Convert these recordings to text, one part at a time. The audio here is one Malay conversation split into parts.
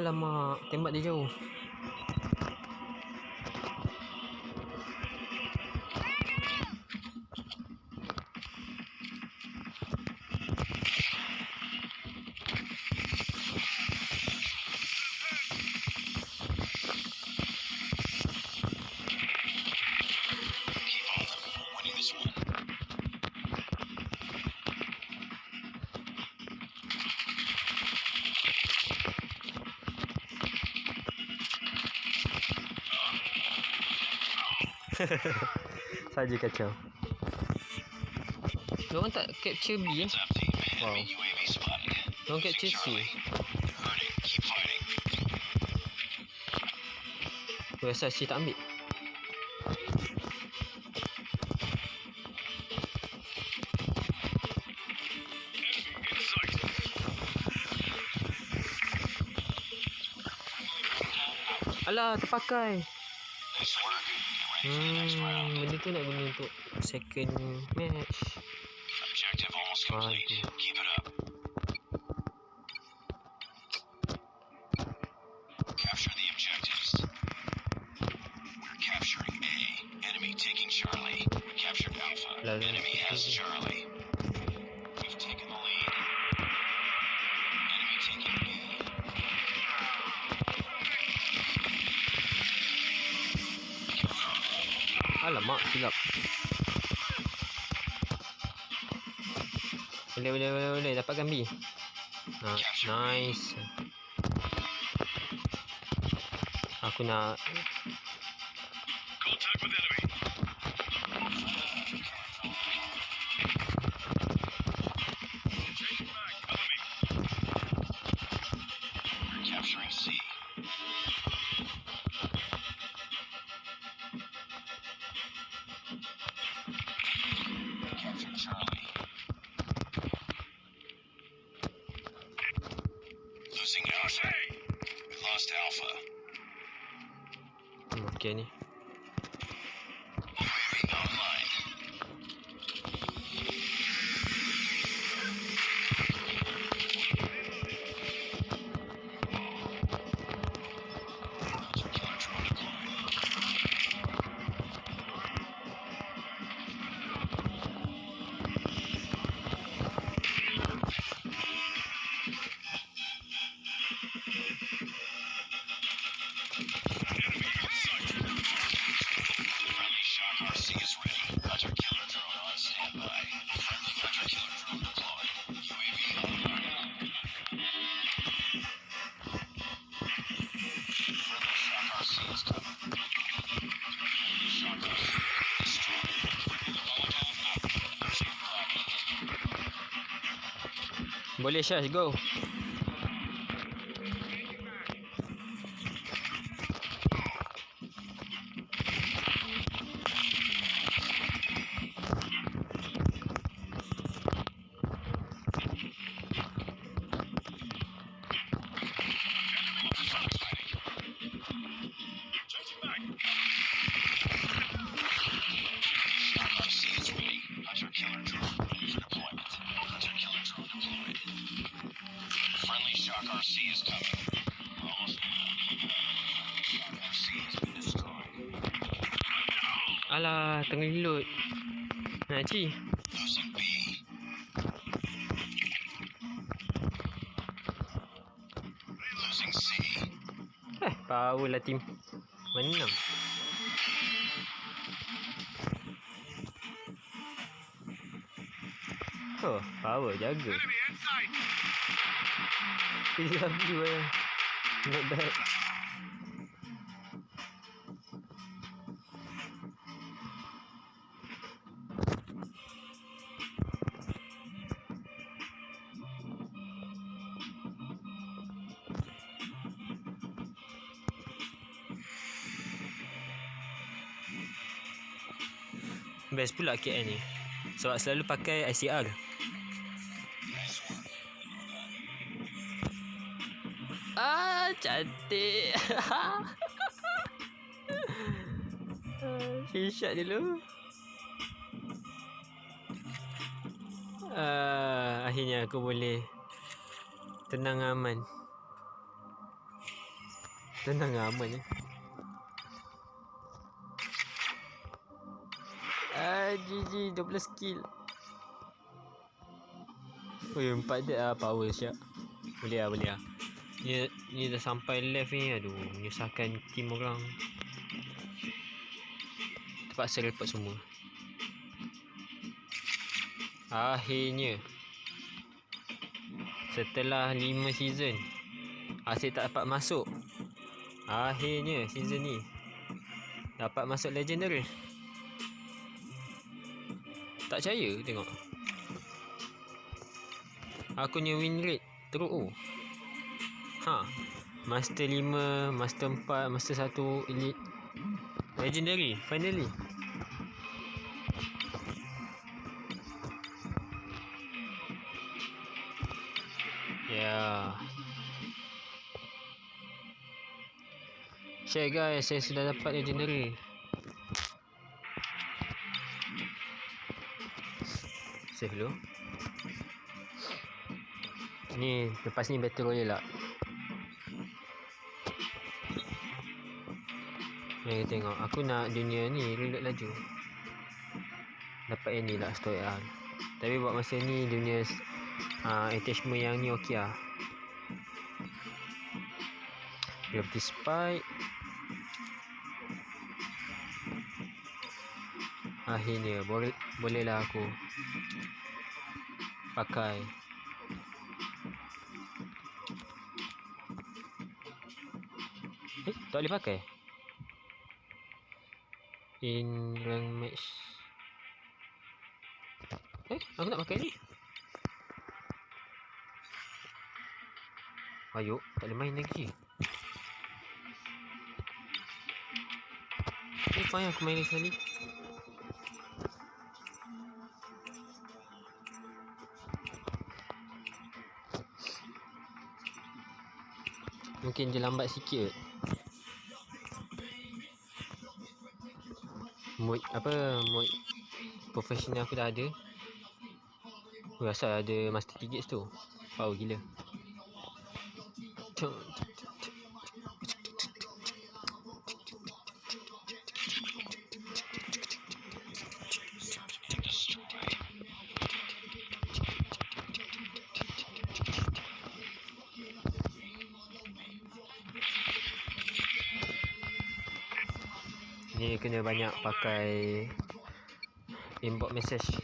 Alamak, tembak dia jauh. Saja kacau. Kau tak capture B eh? Wow. Kau capture C. Kau rasa C tak ambil? Alah, terpakai. This Hmm, benda tu nak guna untuk second match. Objective almost complete. Keep it dapatkan B Ha, nice. Aku nak Boleh Syaz go. Eh, power lah team. Menang. Oh, power jaga. Enemy inside. PW eh. Not bad. Best pula KL ni Sebab selalu pakai ICR Ah, cantik. Headshot dulu. Ah, akhirnya aku boleh tenang aman. Tenang aman ya. GG 12 kill. Oh, ya, empat dead ah power siap. Boleh ah, boleh ah. Ni, ni dah sampai left ni Aduh Menyusahkan team orang Terpaksa report semua Akhirnya Setelah 5 season Asyik tak dapat masuk Akhirnya season ni Dapat masuk legendary Tak percaya tengok Aku punya win rate teruk oh Ha. Master 5, Master 4, Master 1, Elite. Legendary, finally. Yeah. Share guys, saya sudah dapat legendary. Save dulu. Ni lepas ni battle royale lah. Mari tengok. Aku nak dunia ni Reload laju. Dapat yang ni lah Story lah. Tapi buat masa ni Dunia uh, Attachment yang ni okey lah. Gravity Spike Akhirnya boleh Bolehlah aku Pakai. Eh tak boleh pakai? In rank match eh aku nak pakai ni. Ayo tak boleh main lagi. Ni fine aku main sekali mungkin dia lambat sikit. Mood apa mood professional aku dah ada. Aku rasa ada master tickets tu. Power gila Kena banyak pakai inbox message.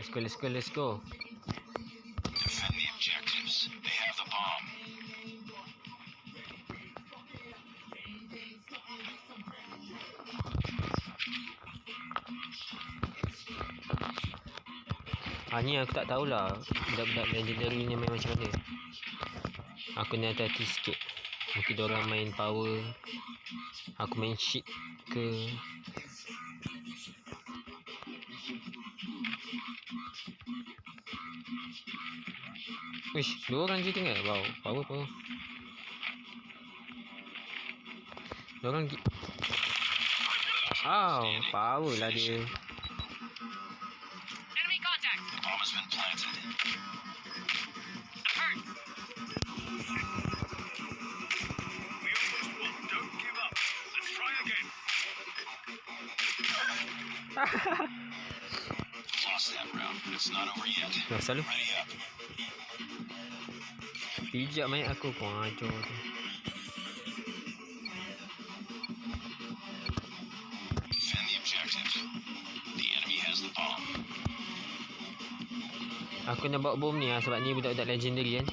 let's go, let's go, let's go. Ah ni aku tak tahulah budak-budak legendary ni main macam mana. Aku ni hati-hati sikit. Mungkin diorang main power. Aku main shit ke. Wish, dua orang je tinggal. Wow, power power. Diorang gi- Wow, power lah dia. Enemy contact! Bomb has been planted. Lost that round, but it's not over yet. Dah selalu pijak mayat aku kau ajar tu. Defend the objective. The enemy has the bomb. Aku nak bawa bom ni lah sebab ni budak-budak legendary kan.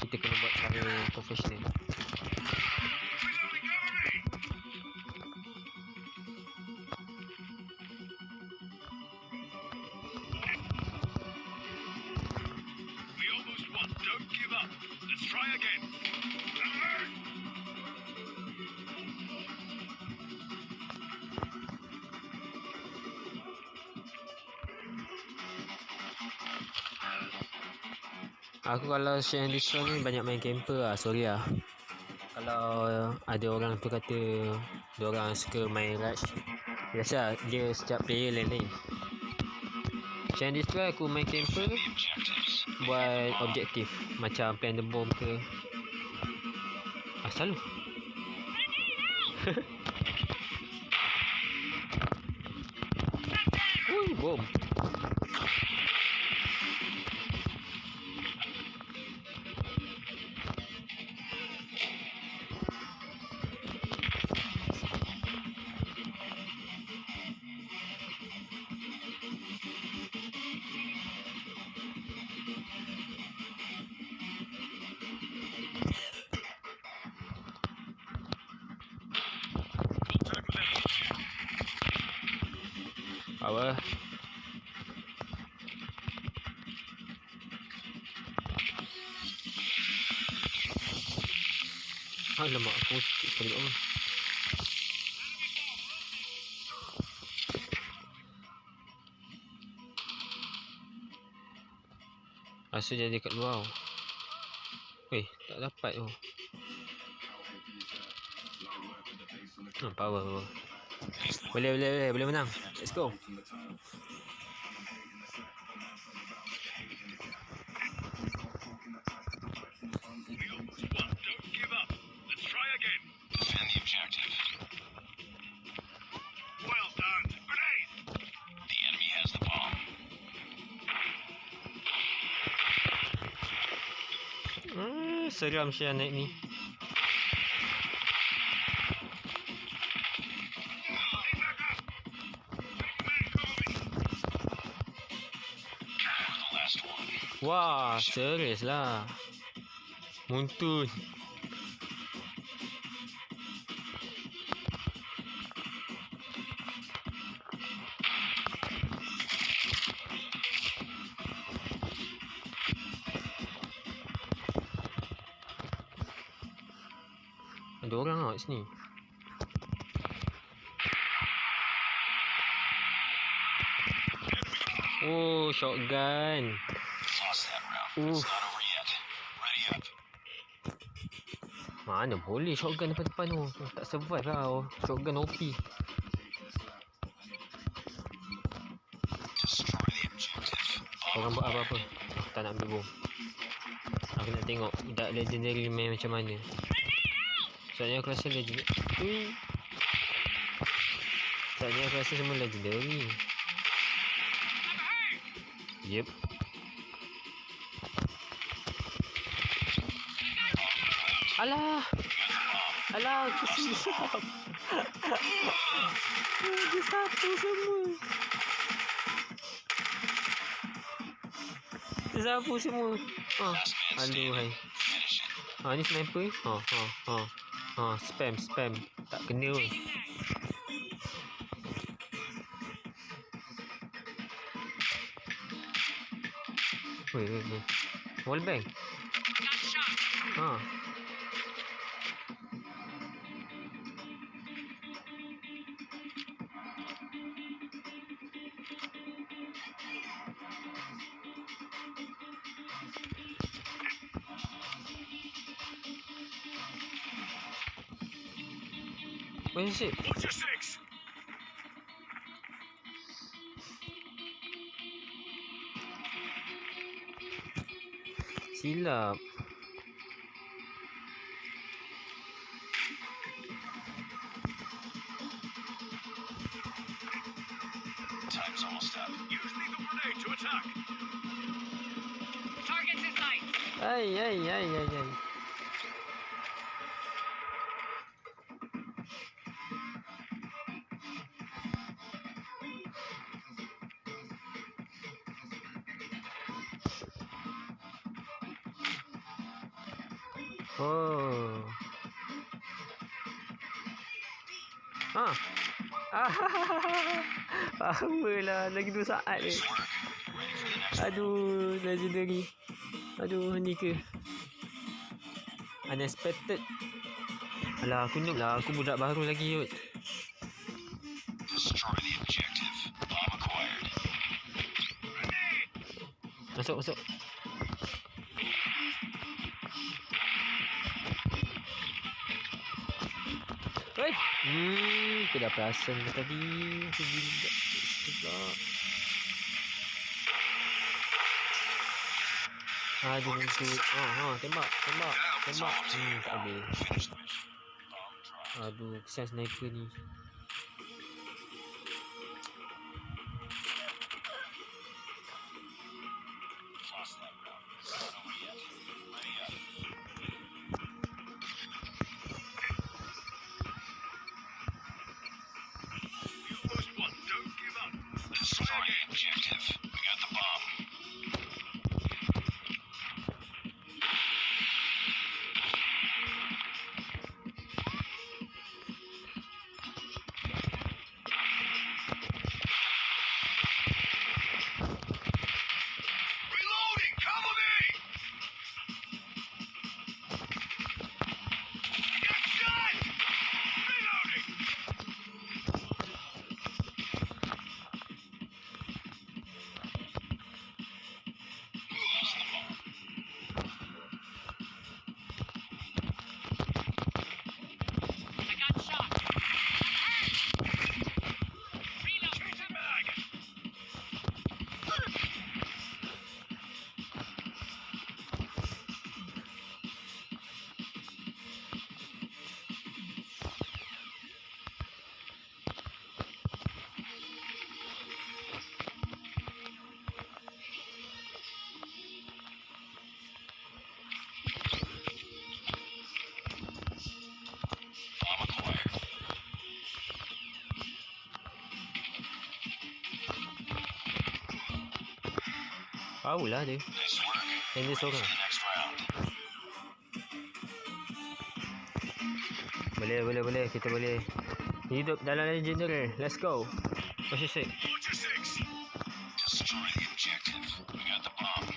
Kita kena buat cara professional. Aku kalau share and destroy ni banyak main camper lah, sorry lah. Kalau ada orang tu kata dia orang suka main rush, biasa lah, dia setiap player lain-lain. Share and destroy aku main camper buat objektif macam plan the bomb ke. Ah, selalu. Alamak, aku sikit kat bawah. Rasa jadi kat luar. Weh, tak dapat tu. Hmm, power. Boleh, boleh, boleh, boleh menang. Let's go. Seram Syah naik ni. Wah, serius lah. Muntun. Ada orang kat sini. Oh, shotgun. Up. Mana boleh shotgun depan-depan tu. Tak survive lah. oh. Shotgun OP. Orang buat apa-apa. Aku tak nak ambil bom. Aku nak tengok budak legendary main macam mana. Soalnya aku rasa legendary. Hmm. Soalnya aku rasa semua legendary. Yep. Alah. Alah, aku silap. Dia satu semua. Dia sapu semua. Man Aduh, hai. Ha, ni sniper ni. Ha, ha, ha. Ha, spam, spam. Tak kena pun. Weh, weh, weh. Wallbang. Ha. Watch your six! Silap. Oh. Ah. Ah. Apalah lagi 2 saat ni. Aduh, legendary. Aduh, ni ke? Unexpected. Alah, aku noob lah. Aku budak baru lagi, acquired. Masuk, masuk. Hei! Hmm, aku dah perasan tadi. Aku kat situ pula. Aduh, muntut. Ha, tembak, tembak, tembak. Hmm, tak. Aduh, kesian sniper ni. Tahu lah dia. Yang dia seorang. Boleh, boleh, boleh. Kita boleh. Hidup dalam legendary. Let's go. Masih sick. Butcher six. Destroy the objective. We got the bomb.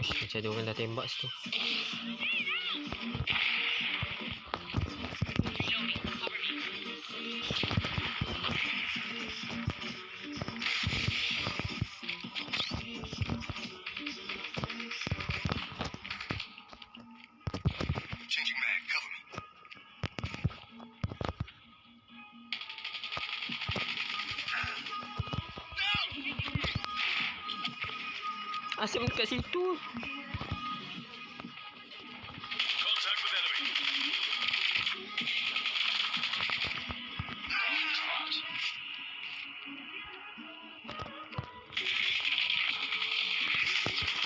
Uish, macam ada orang dah tembak situ. Dekat situ.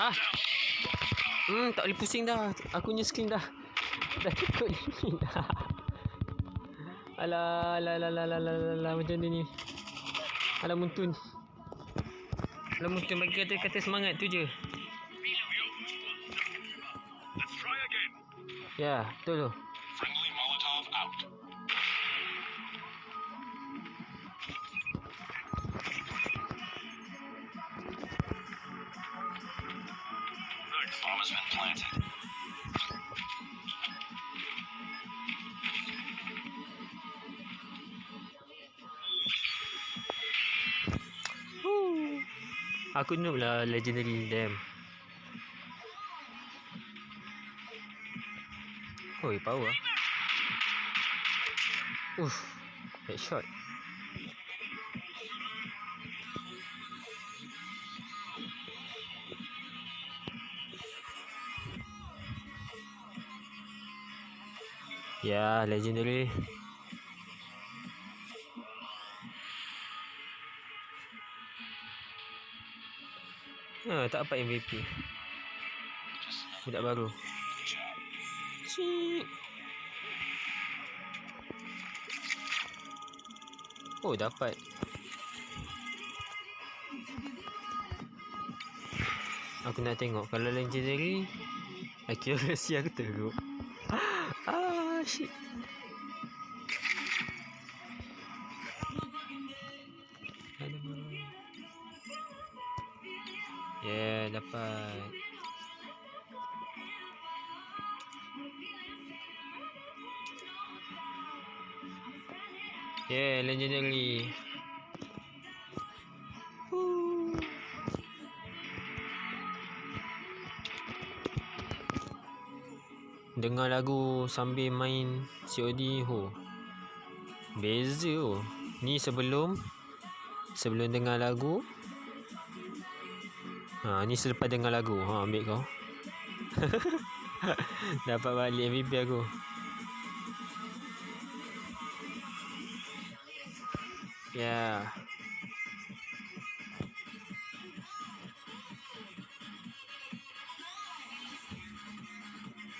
Ah. Hmm, tak boleh pusing dah. Aku punya screen dah. Dah cukup ni dah. Alah, alah, alah, alah, alah, alah, alah, macam ni ni. Alah muntun. Alah muntun bagi kata-kata semangat tu je. Ya, betul tu. Friendly Molotov out. Nice. Bomb has been planted. Aku noob lah legendary damn. Oi, power ah. Uff, headshot. Ya, legendary. Ha, tak dapat MVP. Budak baru. Cik. Oh, dapat. Aku nak tengok kalau legendary accuracy aku teruk. ah, shit. Woo. Dengar lagu sambil main COD ho. Beza oh. Ni sebelum sebelum dengar lagu. Ha, ni selepas dengar lagu. Ha, ambil kau. Dapat balik MVP aku. Yeah.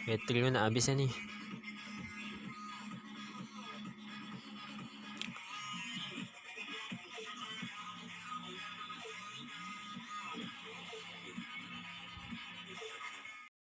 Bateri pun nak habis dah ni.